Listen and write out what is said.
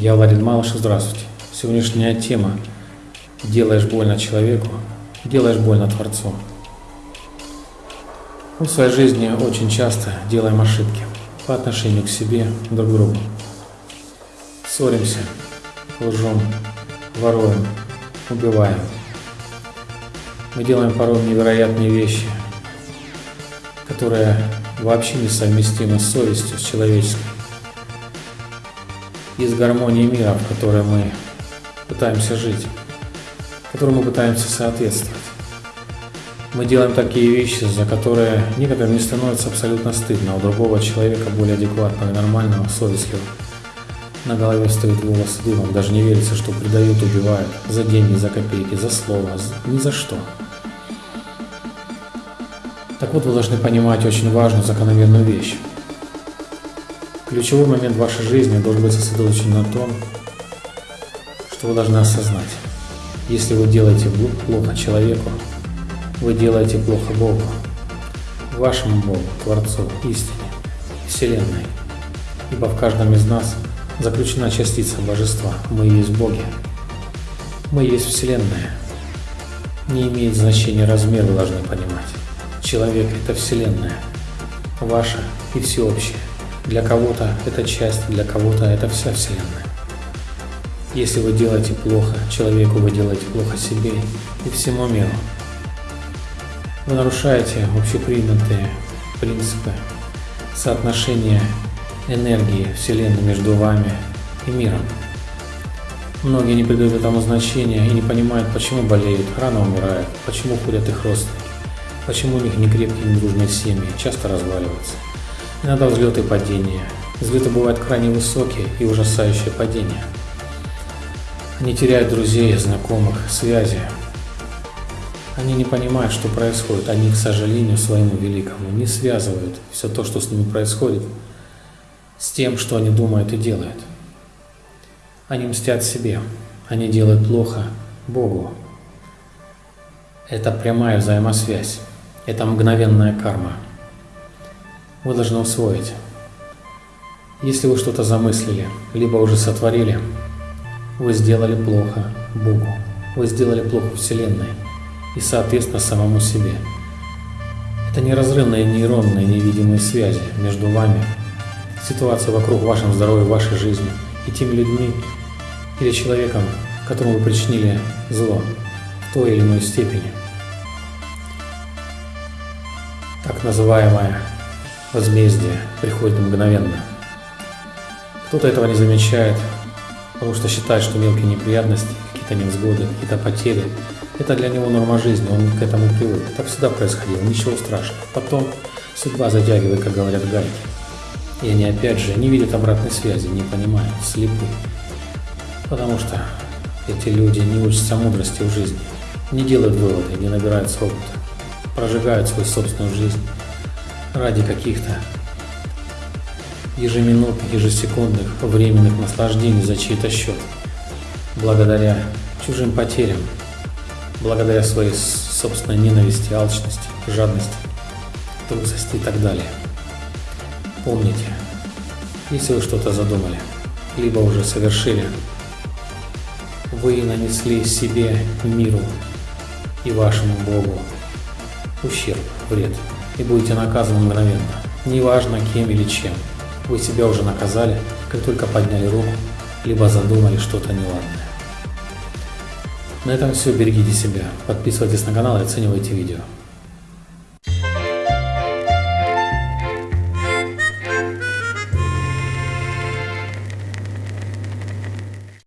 Я Владимир Малышев, здравствуйте. Сегодняшняя тема «Делаешь больно человеку, делаешь больно Творцу». Мы в своей жизни очень часто делаем ошибки по отношению к себе, друг к другу. Ссоримся, лжем, воруем, убиваем. Мы делаем порой невероятные вещи, которые вообще несовместимы с совестью, с человеческой из гармонии мира, в которой мы пытаемся жить, которой мы пытаемся соответствовать. Мы делаем такие вещи, за которые некоторым не становится абсолютно стыдно, у другого человека, более адекватного и нормального, совестливого, на голове стоит волосы дымом, даже не верится, что предают, убивают за деньги, за копейки, за слово, ни за что. Так вот, вы должны понимать очень важную закономерную вещь. Ключевой момент вашей жизни должен быть сосредоточен на том, что вы должны осознать. Если вы делаете плохо человеку, вы делаете плохо Богу, вашему Богу, Творцу, истине, Вселенной. Ибо в каждом из нас заключена частица Божества. Мы есть Боги. Мы есть Вселенная. Не имеет значения размер, вы должны понимать. Человек – это Вселенная, ваша и всеобщая. Для кого-то это часть, для кого-то это вся Вселенная. Если вы делаете плохо человеку, вы делаете плохо себе и всему миру. Вы нарушаете общепринятые принципы соотношения энергии Вселенной между вами и миром. Многие не придают этому значения и не понимают, почему болеют, рано умирают, почему ходят их родственники, почему у них не крепкие, не дружные семьи, часто разваливаются. Иногда взлеты и падения. Взлеты бывают крайне высокие и ужасающие падения. Они теряют друзей, знакомых, связи. Они не понимают, что происходит. Они, к сожалению, своему великому не связывают все то, что с ними происходит, с тем, что они думают и делают. Они мстят себе. Они делают плохо Богу. Это прямая взаимосвязь. Это мгновенная карма вы должны усвоить. Если вы что-то замыслили, либо уже сотворили, вы сделали плохо Богу, вы сделали плохо Вселенной и, соответственно, самому себе. Это неразрывные нейронные невидимые связи между вами, ситуация вокруг вашем здоровья, вашей жизни и теми людьми или человеком, которому вы причинили зло в той или иной степени. Так называемая возмездие приходит мгновенно. Кто-то этого не замечает, потому что считает, что мелкие неприятности, какие-то невзгоды, какие-то потери – это для него норма жизни, он к этому привык. Так всегда происходило, ничего страшного. Потом судьба затягивает, как говорят, гайки. И они опять же не видят обратной связи, не понимают, слепы. Потому что эти люди не учатся мудрости в жизни, не делают выводы, не набираются опыта, прожигают свою собственную жизнь ради каких-то ежеминутных, ежесекундных, временных наслаждений за чей-то счет, благодаря чужим потерям, благодаря своей собственной ненависти, алчности, жадности, трусости и так далее. Помните, если вы что-то задумали, либо уже совершили, вы нанесли себе, миру и вашему Богу ущерб, вред и будете наказаны мгновенно, неважно кем или чем. Вы себя уже наказали, как только подняли руку, либо задумали что-то неладное. На этом все, берегите себя, подписывайтесь на канал и оценивайте видео.